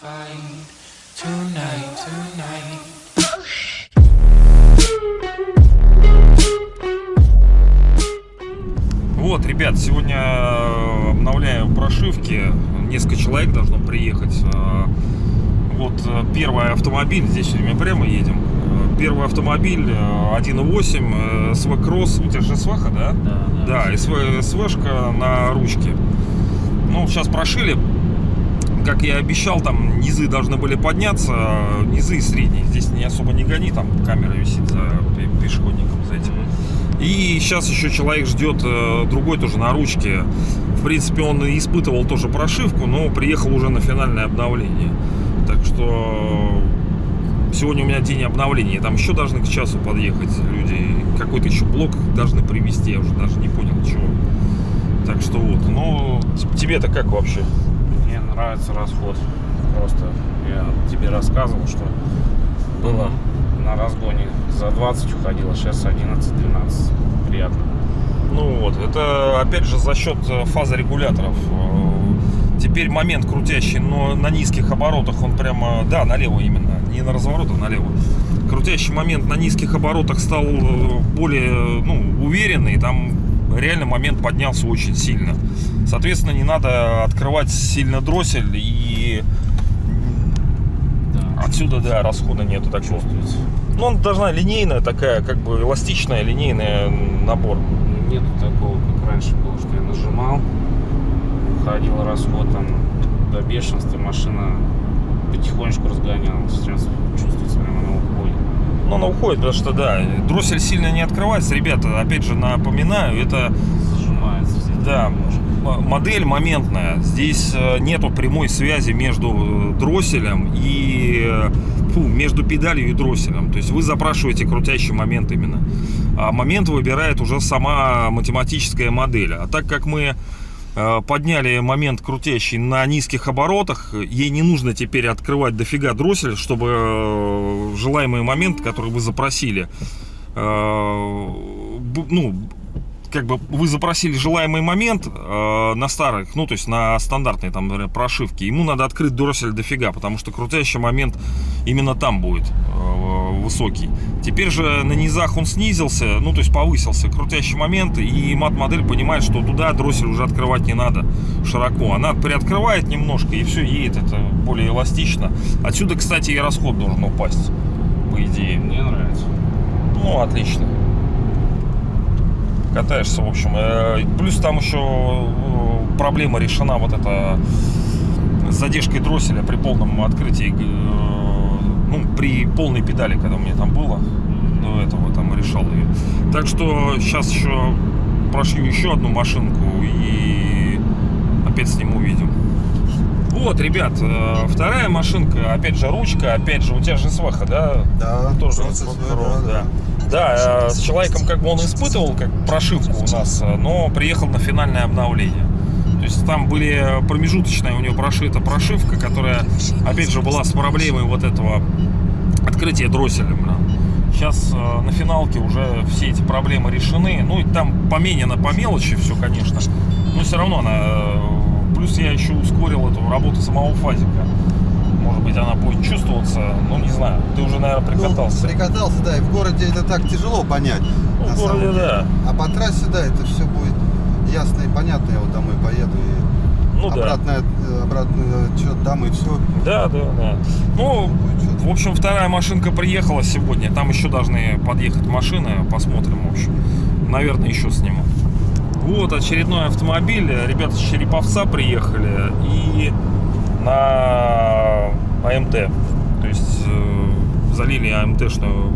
find tonight, tonight. Вот, ребят, сегодня э, обновляю прошивки. Несколько человек должно приехать. Э, Вот э, первый автомобиль, здесь сегодня мы прямо едем. Первый автомобиль э, 1.8 э, СВ Кросс. У тебя же СВХ, да? Да, Да, СВ, СВшка на ручке. Ну, сейчас прошили. Как я и обещал, там низы должны были подняться. э, Низы и средние. Здесь не особо не гони, там камера висит за пе- пешеходником, за этим. И сейчас еще человек ждет э, другой тоже на ручке. В принципе, он испытывал тоже прошивку, но приехал уже на финальное обновление. Так что сегодня у меня день обновления. Там еще должны к часу подъехать люди. Какой-то еще блок должны привезти. Я уже даже не понял, чего. Так что вот. Ну, тебе-то как вообще? Мне нравится расход. Просто я тебе рассказывал, что было на разгоне за 20 уходило, сейчас 11-12. Приятно. Ну вот, это опять же за счет э, фазорегуляторов. Э, Теперь момент крутящий, но на низких оборотах он прямо, да, налево именно, не на разворот, а налево. Крутящий момент на низких оборотах стал э, более ну, уверенный, там реально момент поднялся очень сильно. Соответственно, не надо открывать сильно дроссель и Да. отсюда, да, расхода нету такого. Чувствуется. Ну, он должна линейная такая, как бы эластичная, линейная набор. Нету такого, как раньше было, что я нажимал, уходил расход там до бешенства, машина потихонечку разгонялась. Сейчас чувствуется прямо на уходе. Ну, она уходит, потому что, да, дроссель сильно не открывается. Ребята, опять же, напоминаю, это, Зажимается здесь. да, модель моментная. Здесь э, нету прямой связи между э, дросселем и, э, фу, между педалью и дросселем. То есть вы запрашиваете крутящий момент именно. А момент выбирает уже сама математическая модель. А так как мы подняли момент крутящий на низких оборотах, ей не нужно теперь открывать дофига дроссель, чтобы желаемый момент, который вы запросили, ну, как бы вы запросили желаемый момент э, на старых, ну, то есть на стандартной там например, прошивке, ему надо открыть дроссель дофига, потому что крутящий момент именно там будет э, высокий. Теперь же на низах он снизился, ну, то есть повысился крутящий момент, и мат-модель понимает, что туда дроссель уже открывать не надо широко. Она приоткрывает немножко, и все, едет это более эластично. Отсюда, кстати, и расход должен упасть, по идее. Мне нравится. Ну, отлично. Катаешься, в общем. Э, Плюс там еще э, проблема решена вот эта с задержкой дросселя при полном открытии, э, ну, при полной педали, когда у меня там было, до этого там решал ее. Так что сейчас еще прошью еще одну машинку и опять сниму видео. Вот, ребят, вторая машинка, опять же ручка, опять же у тебя же сваха, да? Да, тоже вот свой, Pro, да. Да, э, с человеком как бы он испытывал как прошивку у нас, э, но приехал на финальное обновление. То есть там были промежуточная у него прошита прошивка, которая, опять же, была с проблемой вот этого открытия дросселя. Сейчас э, на финалке уже все эти проблемы решены. Ну и там поменено по мелочи все, конечно. Но все равно она... Плюс я еще ускорил эту работу самого фазика. Может быть, она будет чувствоваться, ну не знаю. Ты уже, наверное, прикатался. Ну, прикатался, да, и в городе это так тяжело понять. Ну, в городе, да. А по трассе, да, это все будет ясно и понятно. Я вот домой поеду и Ну да. обратный, э, обратный отчет дам и все. Да, да, да. Ну, в общем, вторая машинка приехала сегодня. Там еще должны подъехать машины. Посмотрим, в общем. Наверное, еще сниму. Вот очередной автомобиль. Ребята с Череповца приехали. И на АМТ. То есть э, залили АМТшную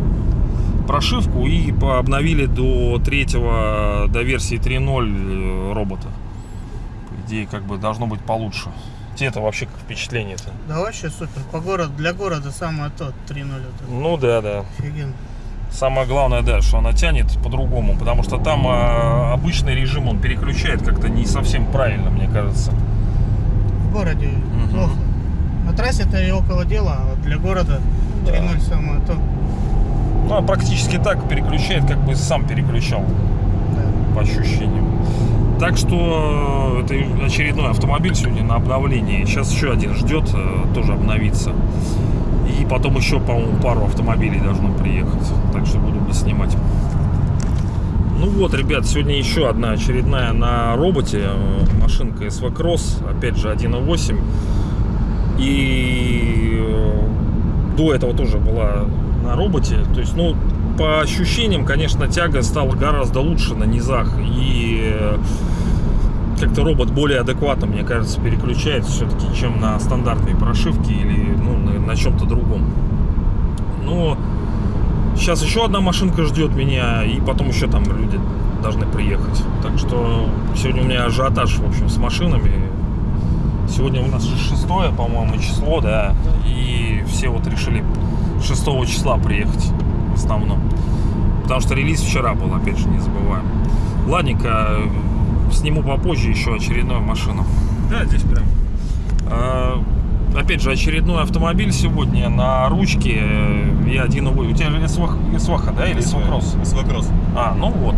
прошивку и обновили до третьего, до версии 3.0 э, робота. По идее, как бы должно быть получше. Тебе это вообще как впечатление-то? Да вообще супер. По городу, для города самое то, 3-0 вот это. Ну да, да. Офигенно. Самое главное, да, что она тянет по-другому, потому что там а, обычный режим он переключает как-то не совсем правильно, мне кажется. В городе Мгм. плохо. На трассе это и около дела, а вот для города 3-0 самое то. Ну, а практически так переключает, как бы сам переключал, Да. по ощущениям. Так что э, это очередной автомобиль сегодня на обновлении. Сейчас еще один ждет э, тоже обновиться. И потом еще, по-моему, пару автомобилей должно приехать. Так что буду снимать. Ну вот, ребят, сегодня еще одна очередная на роботе э, машинка SV Cross, опять же 1.8. И э, до этого тоже была на роботе. То есть, ну, по ощущениям, конечно, тяга стала гораздо лучше на низах. И э, как-то робот более адекватно, мне кажется, переключается все-таки, чем на стандартной прошивке или ну, на, на чем-то другом. Но сейчас еще одна машинка ждет меня, и потом еще там люди должны приехать. Так что сегодня у меня ажиотаж, в общем, с машинами. Сегодня у нас шестое, по-моему, число, да, и все вот решили 6 числа приехать в основном. Потому что релиз вчера был, опять же, не забываем. Ладненько, сниму попозже еще очередную машину. Да, здесь прям. Опять же, очередной автомобиль сегодня на ручке и один У тебя же СВХ, да, или СВКросс? СВКросс. А, ну вот.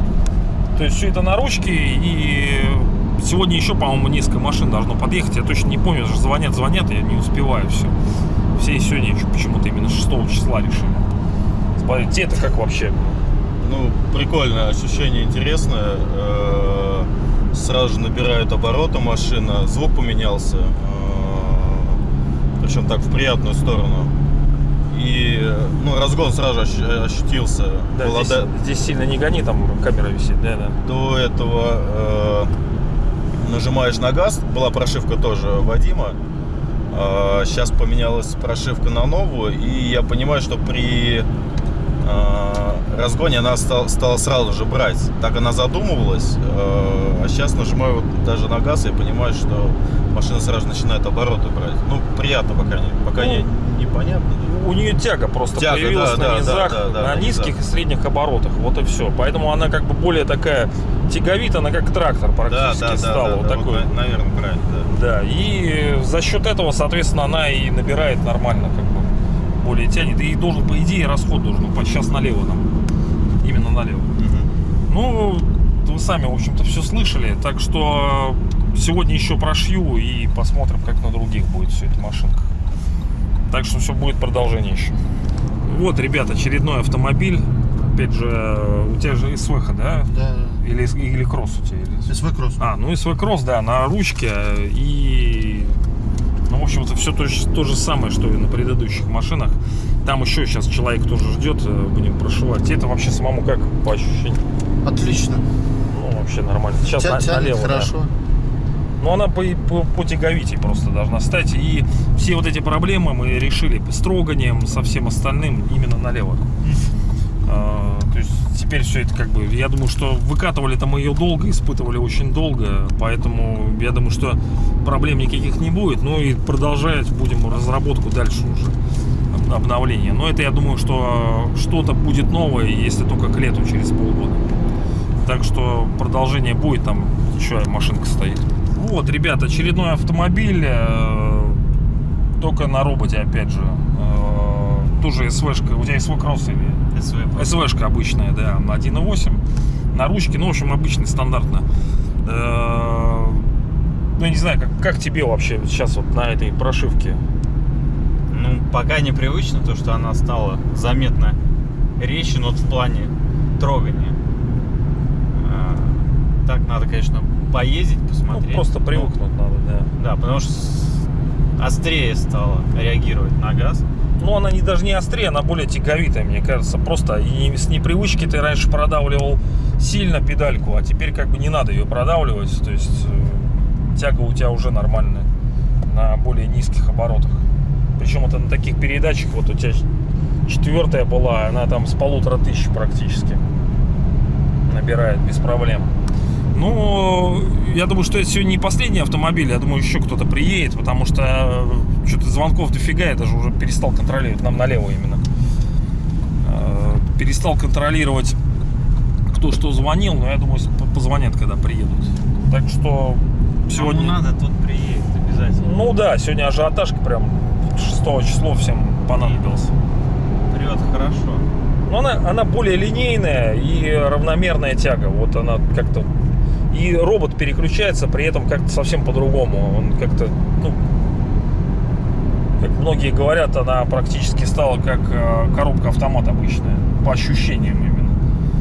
То есть все это на ручке и сегодня еще, по-моему, несколько машин должно подъехать. Я точно не помню, уже звонят, звонят, я не успеваю все. Все сегодня почему-то именно 6 числа решили. Смотрите, это как вообще? Ну, прикольное ощущение, интересное. Э, Сразу же набирает обороты машина, звук поменялся. Э, Причем так в приятную сторону. И ну, разгон сразу ощ- ощутился. Да, здесь, до- здесь сильно не гони, там камера висит, да, да. До этого э, нажимаешь на газ, была прошивка тоже Вадима. сейчас поменялась прошивка на новую, и я понимаю, что при э, разгоне она стала, стала сразу же брать. Так она задумывалась, а сейчас нажимаю вот даже на газ и понимаю, что машина сразу начинает обороты брать. Ну, приятно пока не, пока Ну, не, непонятно. У нее тяга просто Тяга, появилась да, на да, низах, да, да, да, на низких низах. и средних оборотах. Вот и все. Поэтому она как бы более такая тяговита, она как трактор Да, практически да, да, стала. да, вот да, такой. вот, наверное, правильно, да. Да, и за счет этого, соответственно, она и набирает нормально, как более тянет. И должен, по идее, расход должен упасть сейчас налево нам. Именно налево. Ну, вы сами, в общем-то, все слышали. Так что сегодня еще прошью и посмотрим, как на других будет все эта машинка. Так что все будет продолжение еще. Вот, ребят, очередной автомобиль. Опять же, у тебя же СВХ, да? Да, Или, или кросс у тебя? Или... СВ Кросс. А, ну СВ Кросс, да, на ручке. И, ну, в общем-то, все то, то же самое, что и на предыдущих машинах. Там еще сейчас человек тоже ждет, э, будем прошивать. Это вообще самому как по ощущениям? Отлично. Ну, вообще нормально. Сейчас Тя- на- тянет налево, да. хорошо. Ну, она по, по, по тяговитей просто должна стать. И все вот эти проблемы мы решили с троганием, со всем остальным именно налево. А, то есть теперь все это как бы, я думаю, что выкатывали-то мы ее долго, испытывали очень долго, поэтому я думаю, что проблем никаких не будет. Ну и продолжать будем разработку дальше уже об- обновление. Но это я думаю, что что-то будет новое, если только к лету через полгода. Так что продолжение будет, там еще машинка стоит. Вот, ребят, очередной автомобиль, э, только на роботе, опять же. Э, тоже СВшка, у тебя СВ кросс или СВшка обычная, да, на 1.8, на ручке, ну, в общем, обычный, стандартно. Э, Ну, я не знаю, как, как тебе вообще сейчас вот на этой прошивке? Ну, пока непривычно, то, что она стала заметно резче, но вот в плане трогания. А, Так надо, конечно, поездить, Ну, посмотреть. просто Ну, привыкнуть надо, да. Да, потому что острее стала реагировать на газ. Ну, она не, даже не острее, она более тяговитая, мне кажется. Просто и с непривычки ты раньше продавливал сильно педальку, а теперь как бы не надо ее продавливать. То есть э, тяга у тебя уже нормальная на более низких оборотах. Причем это на таких передачах, вот у тебя четвертая была, она там с полутора тысяч практически набирает без проблем. Ну, я думаю, что это сегодня не последний автомобиль. Я думаю, еще кто-то приедет, потому что что-то звонков дофига. Я даже уже перестал контролировать. Нам налево именно. Э, Перестал контролировать, кто что звонил. Но я думаю, позвонят, когда приедут. Так что сегодня... Кому надо, тот приедет обязательно. Ну да, сегодня ажиотажка прям 6 число всем понадобилось. Прет хорошо. Но она, она более линейная и равномерная тяга. Вот она как-то И робот переключается при этом как-то совсем по-другому. Он как-то, ну, как многие говорят, она практически стала как э, коробка автомат обычная. По ощущениям именно.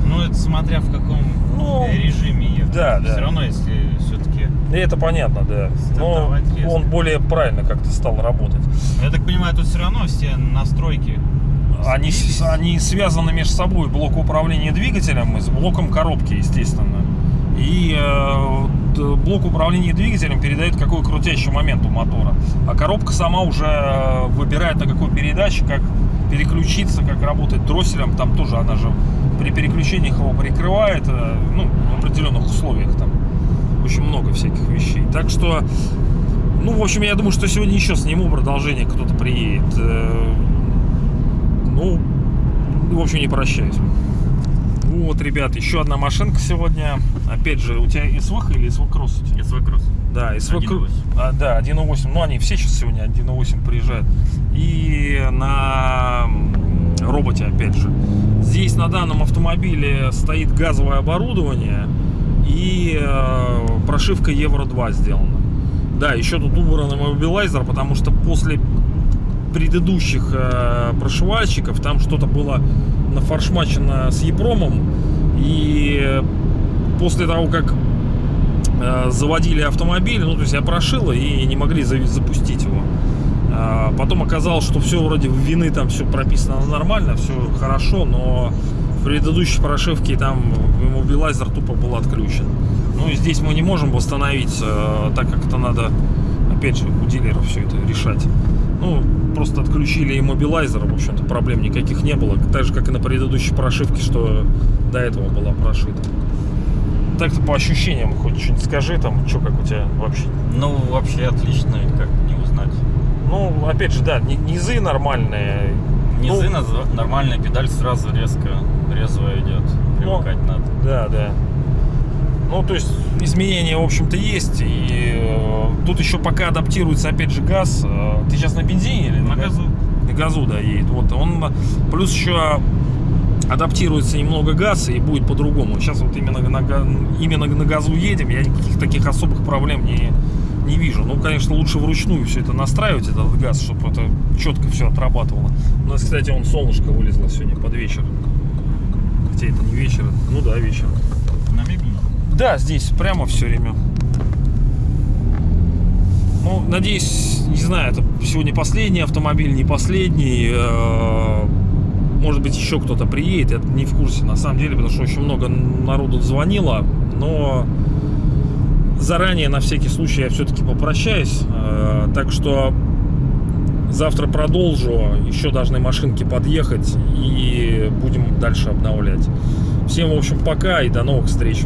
Ну, это смотря в каком Ну, режиме ехать. да, да. Все равно, если все-таки... И это понятно, да. Но резко. он более правильно как-то стал работать. Я так понимаю, тут все равно все настройки Они, они связаны между собой блок управления двигателем и с блоком коробки, естественно. И э, д- блок управления двигателем передает какой крутящий момент у мотора. А коробка сама уже э, выбирает на какой передаче, как переключиться, как работать дросселем. Там тоже она же при переключениях его прикрывает, э, ну, в определенных условиях там. Очень много всяких вещей. Так что, ну, в общем, я думаю, что сегодня еще сниму продолжение, кто-то приедет. Э, Ну, в общем, не прощаюсь. Вот, ребят, еще одна машинка сегодня. Опять же, у тебя СВХ или у тебя? СВ Кросс. Да, СВ 1.8. А, да, 1.8. Ну, они все сейчас сегодня 1.8 приезжают. И на роботе, опять же. Здесь на данном автомобиле стоит газовое оборудование и э, прошивка Евро 2 сделана. Да, еще тут убран иммобилайзер, потому что после предыдущих э, прошивальщиков там что-то было нафаршмачено с Епромом. И после того, как э, заводили автомобиль, ну, то есть я прошил и не могли запустить его. А, Потом оказалось, что все вроде вины там все прописано нормально, все хорошо, но в предыдущей прошивке там иммобилайзер тупо был отключен. Ну и здесь мы не можем восстановить, э, так как это надо, опять же, у дилеров все это решать. Ну, просто отключили иммобилайзер, в общем-то, проблем никаких не было. Так же, как и на предыдущей прошивке, что до этого была прошита. Так-то по ощущениям хоть что-нибудь скажи, там, что как у тебя вообще Ну, вообще отлично, как не узнать. ну, опять же, да, ни- низы нормальные. Низы, Ну, нормальная педаль сразу резко, резвая идет. Привыкать надо. Да, да. Ну, то есть изменения, в общем-то, есть. И э, тут еще пока адаптируется, опять же, газ. Э, ты сейчас на бензине или На газу. На газу, да, едет. Вот он плюс еще адаптируется немного газ и будет по-другому. Сейчас вот именно на, именно на газу едем, я никаких таких особых проблем не, не вижу. Ну, конечно, лучше вручную все это настраивать, этот газ, чтобы это четко все отрабатывало. У нас, кстати, он солнышко вылезло сегодня под вечер. Хотя это не вечер, ну да, вечер. На мебельном. Да, здесь прямо все время. Ну, надеюсь, не знаю, это сегодня последний автомобиль, не последний. Э, Может быть, еще кто-то приедет, я не в курсе на самом деле, потому что очень много народу звонило, но заранее на всякий случай я все-таки попрощаюсь. Э, Так что завтра продолжу, еще должны машинки подъехать и будем дальше обновлять. Всем, в общем, пока и до новых встреч.